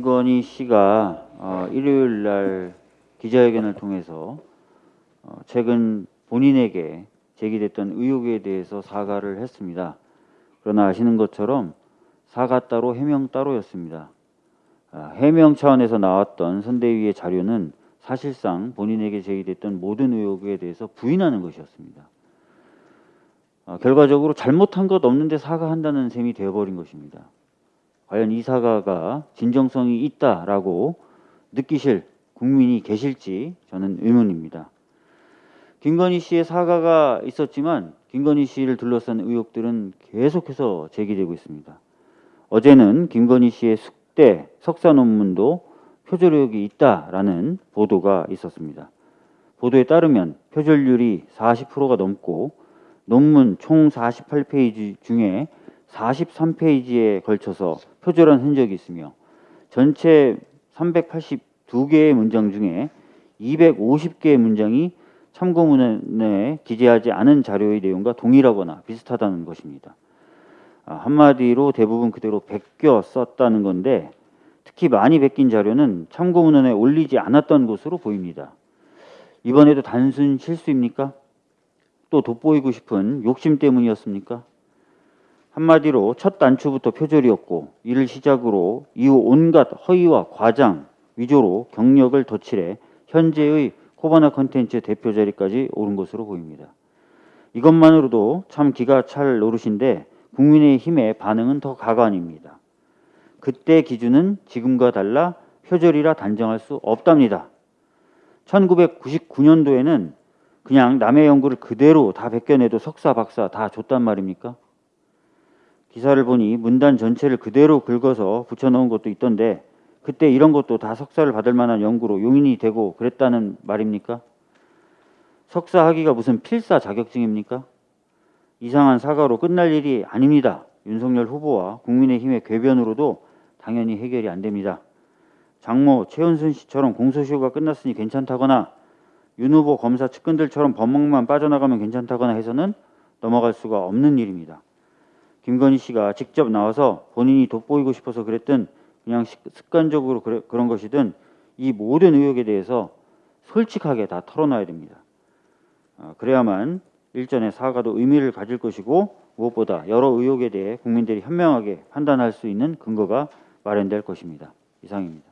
김건희 씨가 어, 일요일 날 기자회견을 통해서 어, 최근 본인에게 제기됐던 의혹에 대해서 사과를 했습니다. 그러나 아시는 것처럼 사과 따로 해명 따로였습니다. 아, 해명 차원에서 나왔던 선대위의 자료는 사실상 본인에게 제기됐던 모든 의혹에 대해서 부인하는 것이었습니다. 아, 결과적으로 잘못한 것 없는데 사과한다는 셈이 되어버린 것입니다. 과연 이 사과가 진정성이 있다라고 느끼실 국민이 계실지 저는 의문입니다. 김건희 씨의 사과가 있었지만 김건희 씨를 둘러싼 의혹들은 계속해서 제기되고 있습니다. 어제는 김건희 씨의 숙대 석사 논문도 표절 의혹이 있다라는 보도가 있었습니다. 보도에 따르면 표절률이 40%가 넘고 논문 총 48페이지 중에 43페이지에 걸쳐서 표절한 흔적이 있으며 전체 382개의 문장 중에 250개의 문장이 참고문에 기재하지 않은 자료의 내용과 동일하거나 비슷하다는 것입니다. 아, 한마디로 대부분 그대로 베껴 썼다는 건데 특히 많이 베낀 자료는 참고문헌에 올리지 않았던 것으로 보입니다. 이번에도 단순 실수입니까? 또 돋보이고 싶은 욕심 때문이었습니까? 한마디로 첫 단추부터 표절이었고 이를 시작으로 이후 온갖 허위와 과장, 위조로 경력을 덧칠해 현재의 코바나 컨텐츠 대표 자리까지 오른 것으로 보입니다. 이것만으로도 참 기가 찰 노릇인데 국민의힘의 반응은 더 가관입니다. 그때 기준은 지금과 달라 표절이라 단정할 수 없답니다. 1999년도에는 그냥 남의 연구를 그대로 다 베껴내도 석사, 박사 다 줬단 말입니까? 기사를 보니 문단 전체를 그대로 긁어서 붙여넣은 것도 있던데 그때 이런 것도 다 석사를 받을 만한 연구로 용인이 되고 그랬다는 말입니까? 석사 학위가 무슨 필사 자격증입니까? 이상한 사과로 끝날 일이 아닙니다. 윤석열 후보와 국민의힘의 궤변으로도 당연히 해결이 안 됩니다. 장모 최은순 씨처럼 공소시효가 끝났으니 괜찮다거나 윤 후보 검사 측근들처럼 법망만 빠져나가면 괜찮다거나 해서는 넘어갈 수가 없는 일입니다. 김건희 씨가 직접 나와서 본인이 돋보이고 싶어서 그랬든 그냥 습관적으로 그래, 그런 것이든 이 모든 의혹에 대해서 솔직하게 다 털어놔야 됩니다. 어, 그래야만 일전의 사과도 의미를 가질 것이고 무엇보다 여러 의혹에 대해 국민들이 현명하게 판단할 수 있는 근거가 마련될 것입니다. 이상입니다.